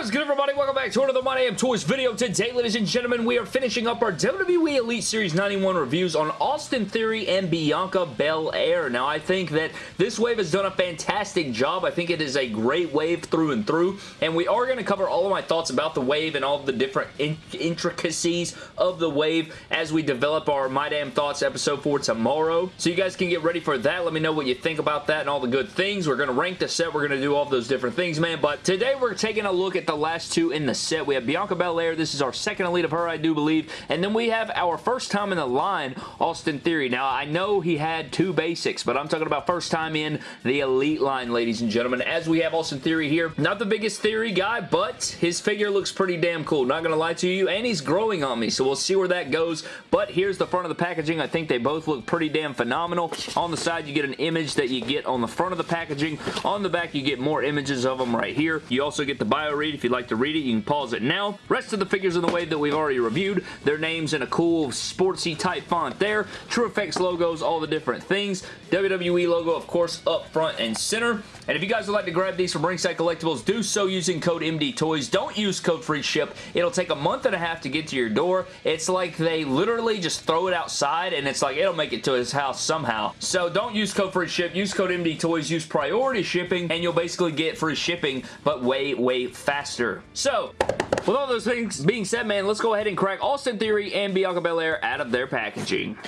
What is good everybody? Welcome back to another My Damn Toys video. Today, ladies and gentlemen, we are finishing up our WWE Elite Series 91 reviews on Austin Theory and Bianca Belair. Now, I think that this wave has done a fantastic job. I think it is a great wave through and through, and we are going to cover all of my thoughts about the wave and all the different in intricacies of the wave as we develop our My Damn Thoughts episode for tomorrow. So you guys can get ready for that. Let me know what you think about that and all the good things. We're going to rank the set. We're going to do all those different things, man. But today, we're taking a look at the last two in the set. We have Bianca Belair. This is our second Elite of her, I do believe. And then we have our first time in the line, Austin Theory. Now, I know he had two basics, but I'm talking about first time in the Elite line, ladies and gentlemen. As we have Austin Theory here, not the biggest Theory guy, but his figure looks pretty damn cool. Not going to lie to you, and he's growing on me, so we'll see where that goes. But here's the front of the packaging. I think they both look pretty damn phenomenal. On the side, you get an image that you get on the front of the packaging. On the back, you get more images of them right here. You also get the bio read if you'd like to read it. You can pause it now. Rest of the figures in the wave that we've already reviewed, their names in a cool sportsy type font there. TrueFX logos, all the different things. WWE logo, of course, up front and center. And if you guys would like to grab these from Ringside Collectibles, do so using code MDTOYS. Don't use code free ship. It'll take a month and a half to get to your door. It's like they literally just throw it outside and it's like it'll make it to his house somehow. So don't use code free ship. Use code MDTOYS. Use priority shipping and you'll basically get free shipping but way, way faster. So, with all those things being said, man, let's go ahead and crack Austin Theory and Bianca Belair out of their packaging.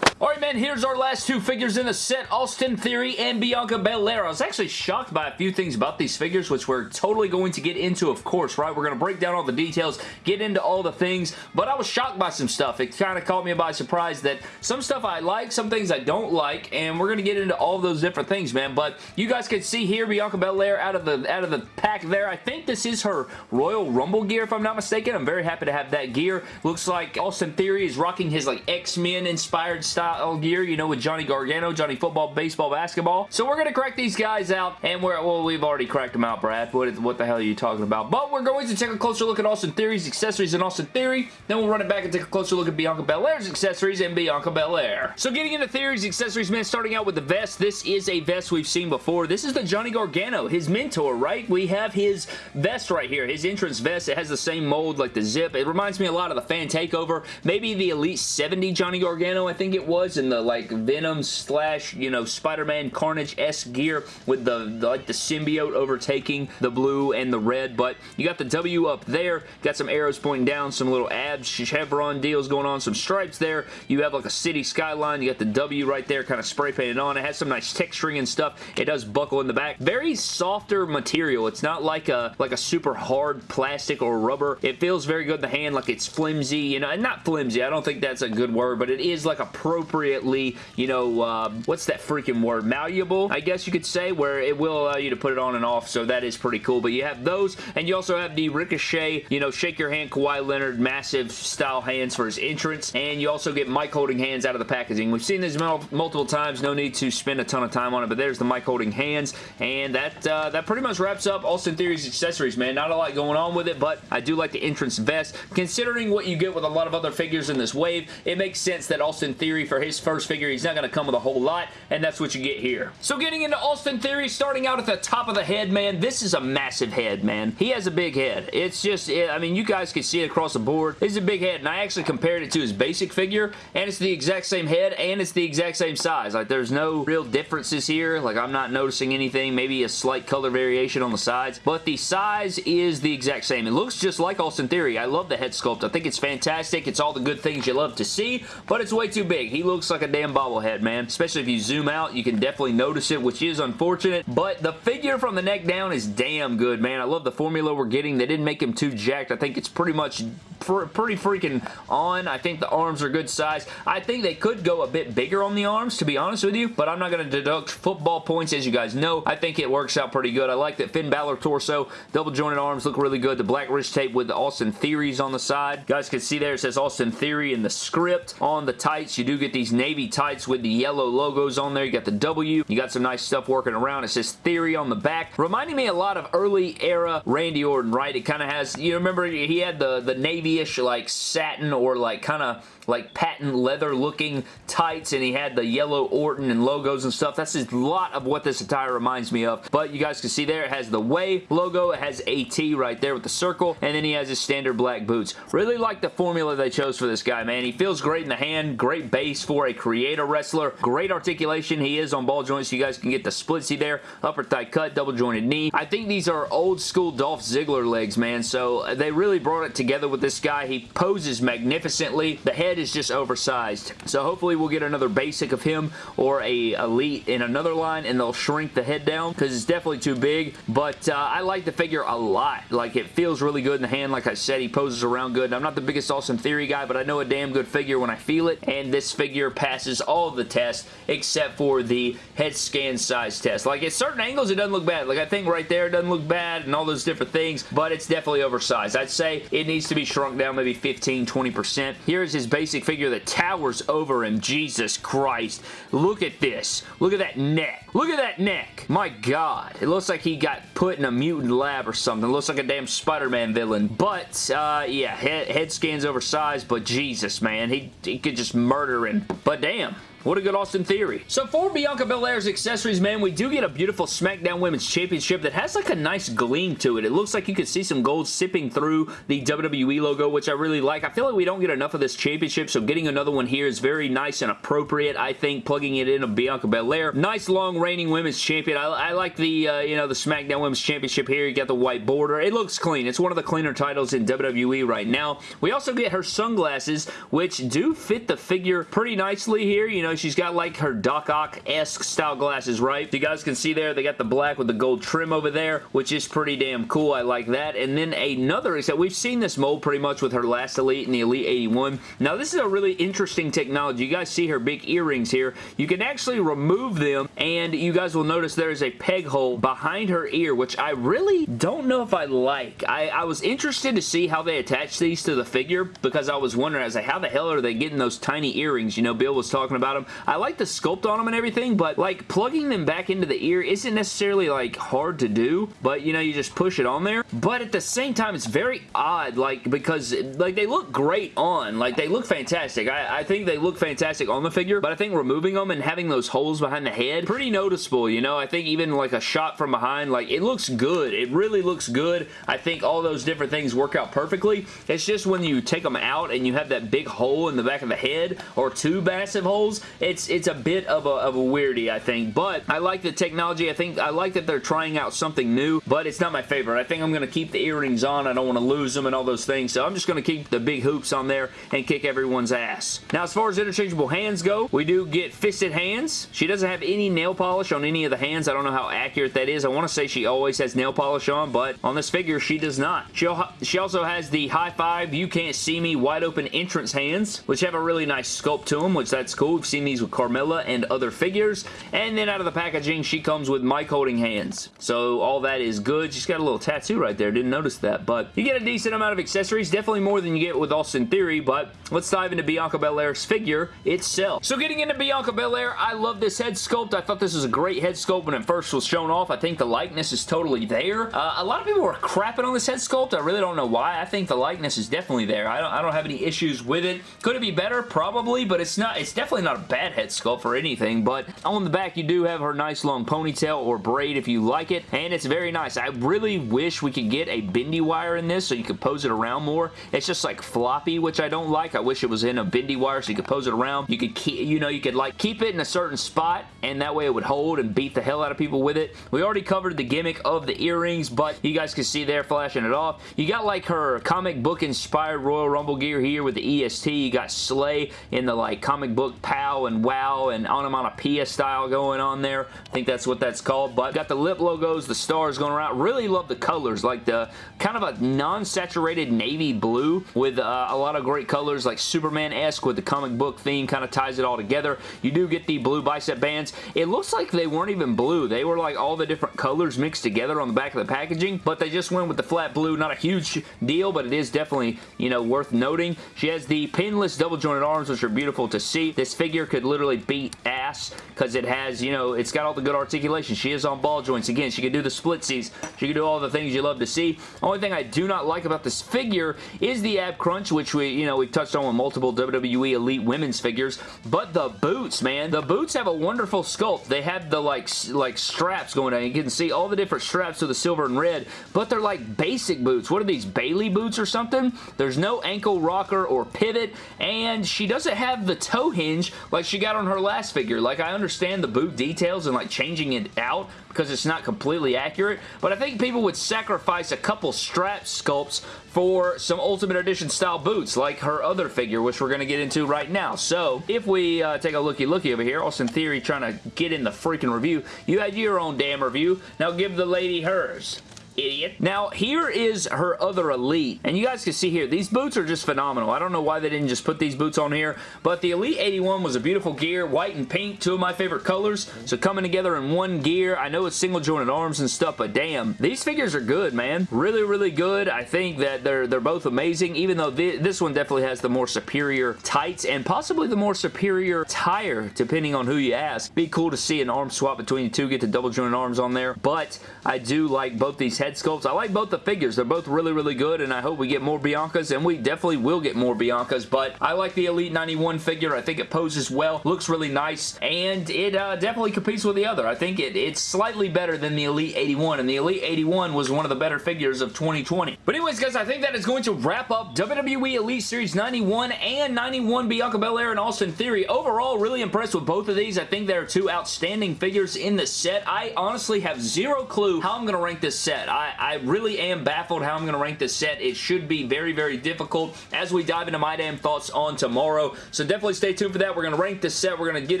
Alright, man, here's our last two figures in the set, Austin Theory and Bianca Belair. I was actually shocked by a few things about these figures, which we're totally going to get into, of course, right? We're going to break down all the details, get into all the things, but I was shocked by some stuff. It kind of caught me by surprise that some stuff I like, some things I don't like, and we're going to get into all those different things, man, but you guys can see here Bianca Belair out of the out of the pack there. I think this is her Royal Rumble gear, if I'm not mistaken. I'm very happy to have that gear. Looks like Austin Theory is rocking his like X-Men inspired style style gear, you know, with Johnny Gargano, Johnny Football, Baseball, Basketball. So we're going to crack these guys out, and we're, well, we've already cracked them out, Brad. What, what the hell are you talking about? But we're going to take a closer look at Austin Theory's accessories and Austin Theory. Then we'll run it back and take a closer look at Bianca Belair's accessories and Bianca Belair. So getting into Theory's accessories, man, starting out with the vest. This is a vest we've seen before. This is the Johnny Gargano, his mentor, right? We have his vest right here, his entrance vest. It has the same mold like the zip. It reminds me a lot of the Fan Takeover. Maybe the Elite 70 Johnny Gargano, I think it was, in the like Venom slash, you know, Spider-Man Carnage-esque gear with the, the, like the symbiote overtaking the blue and the red, but you got the W up there, got some arrows pointing down, some little abs, chevron deals going on, some stripes there. You have like a city skyline, you got the W right there kind of spray painted on. It has some nice texturing and stuff. It does buckle in the back. Very softer material. It's not like a like a super hard plastic or rubber. It feels very good in the hand, like it's flimsy, you know, and not flimsy. I don't think that's a good word, but it is like appropriately, you know, uh, what's that freaking word? Malleable, I guess you could say, where it will allow you to put it on and off, so that is pretty cool. But you have those, and you also have the Ricochet, you know, shake your hand Kawhi Leonard, massive style hands for his entrance, and you also get mic holding hands out of the packaging. We've seen this multiple times, no need to spend a ton of time on it, but there's the mic holding hands, and that, uh, that pretty much wraps up Austin Theory's accessories, man. Not a lot going on with it, but I do like the entrance vest. Considering what you get with a lot of other figures in this wave, it makes sense that Austin Theory, for his first figure, he's not going to come with a whole lot, and that's what you get here. So getting into Austin Theory, starting out at the top of the head, man, this is a massive head, man. He has a big head. It's just, I mean, you guys can see it across the board. It's a big head, and I actually compared it to his basic figure, and it's the exact same head, and it's the exact same size. Like, there's no real differences here. Like, I'm not noticing anything. Maybe a slight color variation on the sides, but the size is the exact same. It looks just like Austin Theory. I love the head sculpt. I think it's fantastic. It's all the good things you love to see, but it's way too big. He looks like a damn bobblehead, man. Especially if you zoom out, you can definitely notice it, which is unfortunate, but the figure from the neck down is damn good, man. I love the formula we're getting. They didn't make him too jacked. I think it's pretty much pretty freaking on. I think the arms are good size. I think they could go a bit bigger on the arms, to be honest with you, but I'm not going to deduct football points, as you guys know. I think it works out pretty good. I like that Finn Balor torso, double jointed arms look really good. The black wrist tape with the Austin Theories on the side. You guys can see there it says Austin Theory in the script. On the tights, you do get these navy tights with the yellow logos on there. You got the W. You got some nice stuff working around. It says Theory on the back. Reminding me a lot of early era Randy Orton, right? It kind of has, you remember he had the, the navy-ish like satin or like kind of like patent leather looking tights and he had the yellow Orton and logos and stuff. That's a lot of what this attire reminds me of. But you guys can see there it has the Way logo. It has AT right there with the circle and then he has his standard black boots. Really like the formula they chose for this guy, man. He feels great in the hand. Great base for a creator wrestler. Great articulation. He is on ball joints. You guys can get the splitsy there. Upper thigh cut, double jointed knee. I think these are old school Dolph Ziggler legs, man. So they really brought it together with this guy. He poses magnificently. The head is just oversized. So hopefully we'll get another basic of him or a elite in another line and they'll shrink the head down because it's definitely too big. But uh, I like the figure a lot. Like it feels really good in the hand. Like I said, he poses around good. I'm not the biggest Austin Theory guy, but I know a damn good figure when I feel it. And this figure passes all the tests except for the head scan size test. Like at certain angles, it doesn't look bad. Like I think right there, it doesn't look bad and all those different things, but it's definitely oversized. I'd say it needs to be shrunk down maybe 15, 20%. Here's his basic figure that towers over him. Jesus Christ. Look at this. Look at that neck. Look at that neck. My God. It looks like he got put in a mutant lab or something. It looks like a damn Spider-Man villain. But, uh, yeah, head, head scan's oversized, but Jesus, man. He, he could just murder him. But damn. What a good Austin Theory. So for Bianca Belair's accessories, man, we do get a beautiful SmackDown Women's Championship that has like a nice gleam to it. It looks like you could see some gold sipping through the WWE logo, which I really like. I feel like we don't get enough of this championship, so getting another one here is very nice and appropriate, I think, plugging it in of Bianca Belair. Nice long reigning Women's Champion. I, I like the, uh, you know, the SmackDown Women's Championship here. You got the white border. It looks clean. It's one of the cleaner titles in WWE right now. We also get her sunglasses, which do fit the figure pretty nicely here. You know, she's got like her Doc Ock-esque style glasses, right? You guys can see there, they got the black with the gold trim over there, which is pretty damn cool. I like that. And then another, except we've seen this mold pretty much with her last Elite and the Elite 81. Now, this is a really interesting technology. You guys see her big earrings here. You can actually remove them, and you guys will notice there is a peg hole behind her ear, which I really don't know if I like. I, I was interested to see how they attach these to the figure because I was wondering, I was like, how the hell are they getting those tiny earrings? You know, Bill was talking about them. I like the sculpt on them and everything, but like plugging them back into the ear isn't necessarily like hard to do, but you know, you just push it on there. But at the same time, it's very odd, like because like they look great on, like they look fantastic. I, I think they look fantastic on the figure, but I think removing them and having those holes behind the head, pretty noticeable, you know? I think even like a shot from behind, like it looks good. It really looks good. I think all those different things work out perfectly. It's just when you take them out and you have that big hole in the back of the head or two massive holes, it's it's a bit of a, of a weirdy, I think. But I like the technology. I think I like that they're trying out something new, but it's not my favorite. I think I'm going to keep the earrings on. I don't want to lose them and all those things, so I'm just going to keep the big hoops on there and kick everyone's ass. Now, as far as interchangeable hands go, we do get fisted hands. She doesn't have any nail polish on any of the hands. I don't know how accurate that is. I want to say she always has nail polish on, but on this figure, she does not. She, she also has the high five, you can't see me, wide open entrance hands, which have a really nice sculpt to them, which that's cool. We've seen these with Carmella and other figures. And then out of the packaging, she comes with mic holding hands. So all that is good. She's got a little tattoo right there. Didn't notice that. But you get a decent amount of accessories. Definitely more than you get with Austin Theory. But let's dive into Bianca Belair's figure itself. So getting into Bianca Belair, I love this head sculpt. I thought this was a great head sculpt when it first was shown off. I think the likeness is totally there. Uh, a lot of people were crapping on this head sculpt. I really don't know why. I think the likeness is definitely there. I don't, I don't have any issues with it. Could it be better? Probably, but it's not. It's definitely not a bad head sculpt for anything, but on the back you do have her nice long ponytail or braid if you like it, and it's very nice. I really wish we could get a bendy wire in this so you could pose it around more. It's just like floppy, which I don't like. I wish it was in a bendy wire so you could pose it around. You could keep, you know, you could like keep it in a certain spot, and that way it would hold and beat the hell out of people with it. We already covered the gimmick of the earrings, but you guys can see there flashing it off. You got like her comic book inspired Royal Rumble gear here with the EST. You got Slay in the like comic book POW and WOW and onomatopoeia style going on there. I think that's what that's called, but got the lip logos, the stars going around. Really love the colors, like the kind of a non-saturated navy blue with uh, a lot of great colors, like Superman-esque with the comic book theme, kind of ties it all together. You do get the blue bicep bands. It looks like they weren't even blue. They were like all the different colors mixed together on the back of the packaging, but they just went with the flat blue. Not a huge deal, but it is definitely, you know, worth noting. She has the pinless double jointed arms, which are beautiful to see. This figure could literally beat ass because it has, you know, it's got all the good articulation. She is on ball joints. Again, she can do the splitsies. She can do all the things you love to see. Only thing I do not like about this figure is the ab crunch, which we, you know, we've touched on with multiple WWE Elite women's figures, but the boots, man. The boots have a wonderful sculpt. They have the, like, like straps going down. You can see all the different straps to the silver and red, but they're like basic boots. What are these, Bayley boots or something? There's no ankle rocker or pivot, and she doesn't have the toe hinge she got on her last figure. Like, I understand the boot details and, like, changing it out because it's not completely accurate, but I think people would sacrifice a couple strap sculpts for some Ultimate Edition style boots like her other figure, which we're going to get into right now. So, if we uh, take a looky-looky over here, Austin Theory trying to get in the freaking review, you had your own damn review. Now give the lady hers idiot. Now, here is her other Elite, and you guys can see here, these boots are just phenomenal. I don't know why they didn't just put these boots on here, but the Elite 81 was a beautiful gear, white and pink, two of my favorite colors, so coming together in one gear, I know it's single jointed arms and stuff, but damn, these figures are good, man. Really, really good. I think that they're, they're both amazing, even though th this one definitely has the more superior tights and possibly the more superior tire, depending on who you ask. Be cool to see an arm swap between the two, get the double jointed arms on there, but I do like both these head sculpts. I like both the figures. They're both really, really good, and I hope we get more Biancas, and we definitely will get more Biancas, but I like the Elite 91 figure. I think it poses well, looks really nice, and it uh, definitely competes with the other. I think it, it's slightly better than the Elite 81, and the Elite 81 was one of the better figures of 2020. But anyways, guys, I think that is going to wrap up WWE Elite Series 91 and 91 Bianca Belair and Austin Theory. Overall, really impressed with both of these. I think they're two outstanding figures in the set. I honestly have zero clue how I'm going to rank this set. I, I really am baffled how I'm going to rank this set. It should be very, very difficult as we dive into my damn thoughts on tomorrow. So definitely stay tuned for that. We're going to rank this set. We're going to get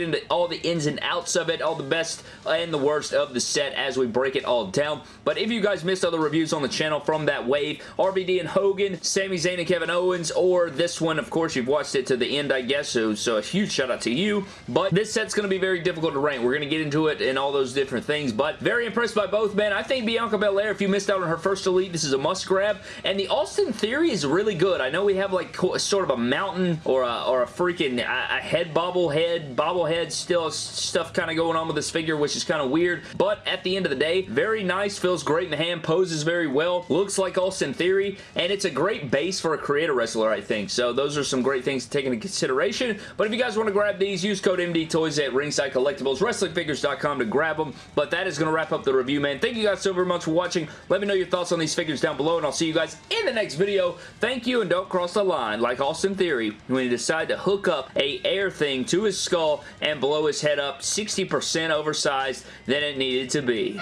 into all the ins and outs of it, all the best and the worst of the set as we break it all down. But if you guys missed other reviews on the channel from that wave, RVD and Hogan, Sami Zayn and Kevin Owens, or this one, of course, you've watched it to the end, I guess, so, so a huge shout out to you. But this set's going to be very difficult to rank. We're going to get into it and all those different things, but very impressed by both men. I think Bianca Belair, if you missed out on her first Elite. This is a must grab. And the Austin Theory is really good. I know we have like sort of a mountain or a, or a freaking a, head bobblehead, bobblehead still stuff kind of going on with this figure, which is kind of weird. But at the end of the day, very nice. Feels great in the hand. Poses very well. Looks like Austin Theory. And it's a great base for a creator wrestler, I think. So those are some great things to take into consideration. But if you guys want to grab these, use code MD Toys at Ringside Collectibles, WrestlingFigures.com to grab them. But that is going to wrap up the review, man. Thank you guys so very much for watching. Let me know your thoughts on these figures down below, and I'll see you guys in the next video. Thank you, and don't cross the line like Austin Theory when he decided to hook up a air thing to his skull and blow his head up 60% oversized than it needed to be.